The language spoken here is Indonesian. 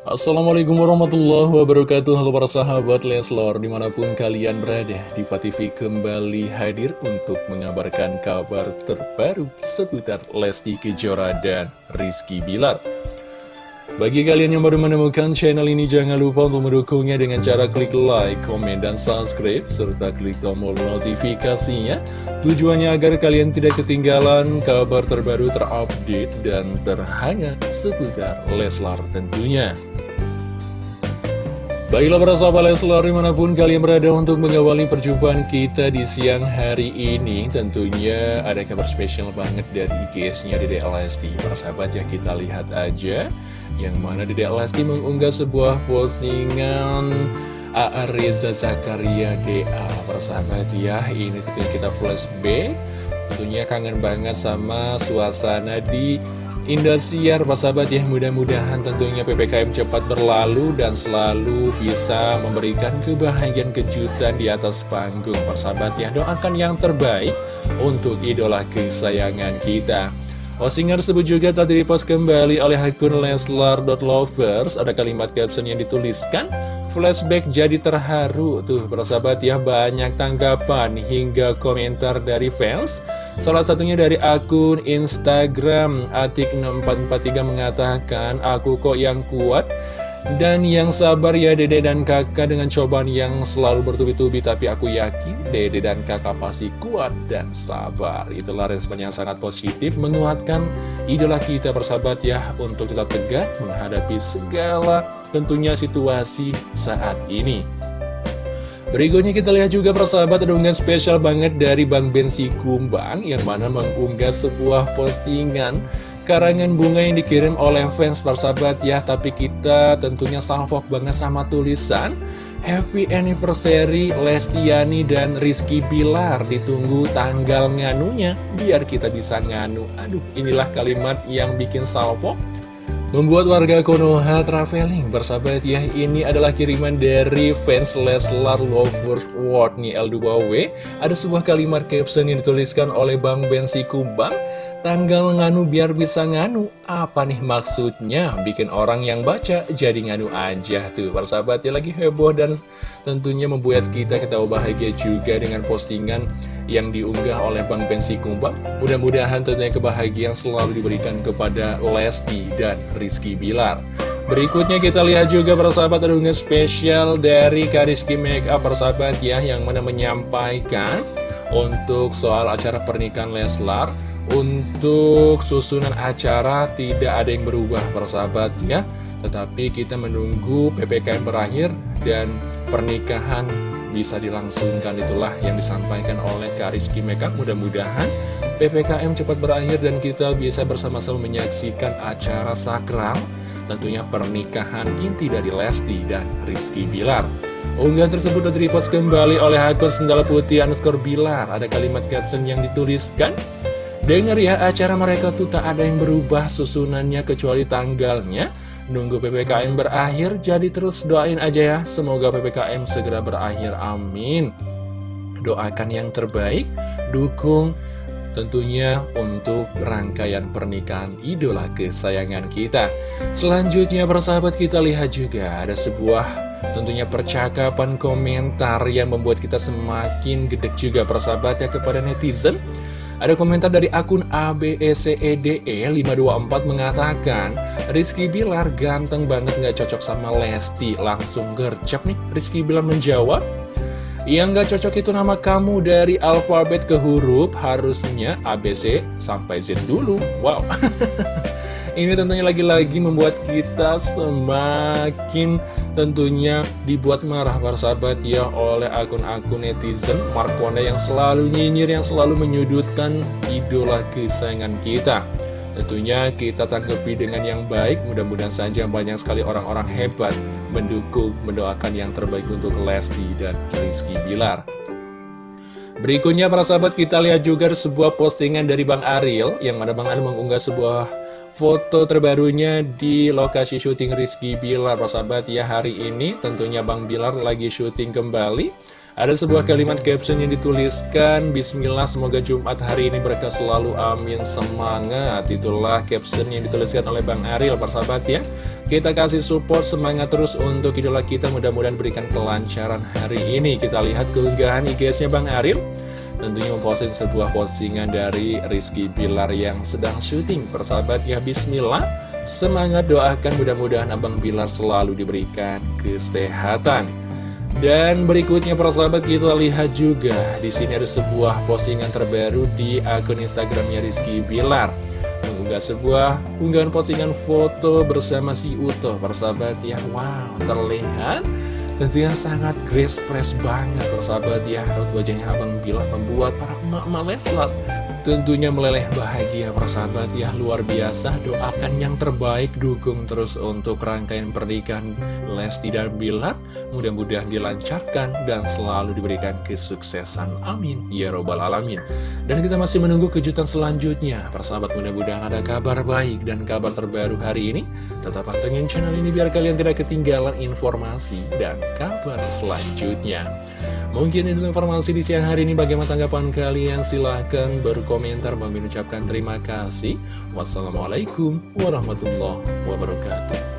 Assalamualaikum warahmatullahi wabarakatuh. Halo para sahabat Leslor Di mana pun kalian berada Diva TV kembali hadir Untuk mengabarkan kabar terbaru Seputar Lesti Kejora dan Rizky Bilar bagi kalian yang baru menemukan channel ini, jangan lupa untuk mendukungnya dengan cara klik like, komen, dan subscribe, serta klik tombol notifikasinya. Tujuannya agar kalian tidak ketinggalan kabar terbaru terupdate dan terhangat seputar Leslar tentunya. Baiklah para sahabat Leslar di mana pun kalian berada untuk mengawali perjumpaan kita di siang hari ini Tentunya ada kabar spesial banget dari IGS-nya di Lesti Para sahabat ya kita lihat aja yang mana Dede Lesti mengunggah sebuah postingan A.A. Reza Zakaria DA Persahabat ya, ini tentunya kita flashback. Tentunya kangen banget sama suasana di Indosiar. Persahabat ya, mudah-mudahan tentunya PPKM cepat berlalu Dan selalu bisa memberikan kebahagiaan kejutan di atas panggung. Persahabat ya, doakan yang terbaik untuk idola kesayangan kita Postingan tersebut juga telah dipost kembali oleh akun Leslar.lovers Ada kalimat caption yang dituliskan Flashback jadi terharu. Tuh persahabat ya banyak tanggapan hingga komentar dari fans. Salah satunya dari akun Instagram Atik6443 mengatakan Aku kok yang kuat dan yang sabar ya dede dan kakak dengan cobaan yang selalu bertubi-tubi. Tapi aku yakin dede dan kakak pasti kuat dan sabar. Itulah respon yang sangat positif menguatkan idola kita bersahabat ya Untuk tetap tegak menghadapi segala tentunya situasi saat ini. Berikutnya kita lihat juga persahabat ada unggahan spesial banget dari Bang Bensi Kumbang Yang mana mengunggah sebuah postingan karangan bunga yang dikirim oleh fans persahabat ya Tapi kita tentunya salvok banget sama tulisan Happy Anniversary Lestiani dan Rizky Bilar. Ditunggu tanggal nganunya biar kita bisa nganu. Aduh inilah kalimat yang bikin salvok Membuat warga Konoha traveling. Bersahabat ya Ini adalah kiriman dari fans Leslar Lovers World nih L2W Ada sebuah kalimat caption yang dituliskan oleh Bang Bensi Kumbang Tanggal nganu biar bisa nganu. Apa nih maksudnya? Bikin orang yang baca jadi nganu aja Tuh. Persahabatnya lagi heboh dan tentunya membuat kita ketawa bahagia juga Dengan postingan yang diunggah oleh Bang Pensi Kumbang. Mudah-mudahan tentunya kebahagiaan selalu diberikan kepada Lesti dan Rizky Bilar. Berikutnya kita lihat juga persahabat ada spesial dari Kariski Makeup persahabat ya Yang mana menyampaikan untuk soal acara pernikahan Leslar untuk susunan acara tidak ada yang berubah persahabat ya. Tetapi kita menunggu PPKM berakhir dan pernikahan bisa dilangsungkan. Itulah yang disampaikan oleh Kariski Makeup Mudah-mudahan PPKM cepat berakhir dan kita bisa bersama-sama menyaksikan acara sakral Tentunya pernikahan inti dari Lesti dan Rizky Bilar. Unggahan tersebut direpost kembali oleh akun Sendala Putih underscore Bilar. Ada kalimat caption yang dituliskan Dengar ya, acara mereka tuh tak ada yang berubah susunannya kecuali tanggalnya. Nunggu PPKM berakhir, jadi terus doain aja ya. Semoga PPKM segera berakhir, amin. Doakan yang terbaik, dukung tentunya untuk rangkaian pernikahan idola kesayangan kita. Selanjutnya persahabat kita lihat juga ada sebuah tentunya percakapan komentar yang membuat kita semakin gede juga persahabatnya kepada netizen. Ada komentar dari akun ABECEDE524 mengatakan Rizky Bilar ganteng banget gak cocok sama Lesti. Langsung gercep nih Rizky Bilar menjawab. Yang gak cocok itu nama kamu dari alfabet ke huruf Harusnya ABC sampai Z dulu. Wow Ini tentunya lagi-lagi membuat kita semakin tentunya dibuat marah para sahabat ya oleh akun-akun netizen Markona yang selalu nyinyir, yang selalu menyudutkan idola kesayangan kita. Tentunya kita tanggapi dengan yang baik, mudah-mudahan saja banyak sekali orang-orang hebat mendukung, mendoakan yang terbaik untuk Lesti dan Rizky Bilar. Berikutnya para sahabat kita lihat juga sebuah postingan dari Bang Ariel Yang mana Bang Ariel mengunggah sebuah foto terbarunya di lokasi syuting Rizky Bilar. Sahabat ya hari ini tentunya Bang Bilar lagi syuting kembali. Ada sebuah kalimat caption yang dituliskan Bismillah semoga Jumat hari ini berkah selalu amin. Semangat. Itulah caption yang dituliskan oleh Bang Ariel persahabat ya. Kita kasih support semangat terus untuk idola kita. Mudah-mudahan berikan kelancaran hari ini. Kita lihat keunggahan IG-nya Bang Ariel Tentunya memposting sebuah postingan dari Rizky Bilar yang sedang syuting. Persahabat ya Bismillah. Semangat doakan mudah-mudahan Abang Bilar selalu diberikan kesehatan. Dan berikutnya persahabat kita lihat juga. Di sini ada sebuah postingan terbaru di akun Instagramnya Rizky Bilar. Mengunggah sebuah unggahan postingan foto bersama si Uto. Persahabat ya wow terlihat tentunya sangat grace press banget persahabat ya. Wajahnya Abang Bilar membuat para emak-emak Leslar Tentunya meleleh bahagia persahabat ya. Luar biasa Doakan yang terbaik Dukung terus untuk rangkaian pernikahan Lesti dan Bilar Mudah-mudahan dilancarkan Dan selalu diberikan kesuksesan. Amin. Ya Robbal Alamin. Dan kita masih menunggu kejutan selanjutnya. Persahabat mudah-mudahan ada kabar baik Dan kabar terbaru hari ini. Tetap pantengin channel ini biar kalian tidak ketinggalan informasi Dan kabar selanjutnya Mungkin itu informasi di siang hari ini. Bagaimana tanggapan kalian? Silahkan berkomentar. Mengucapkan terima kasih. Wassalamualaikum warahmatullahi wabarakatuh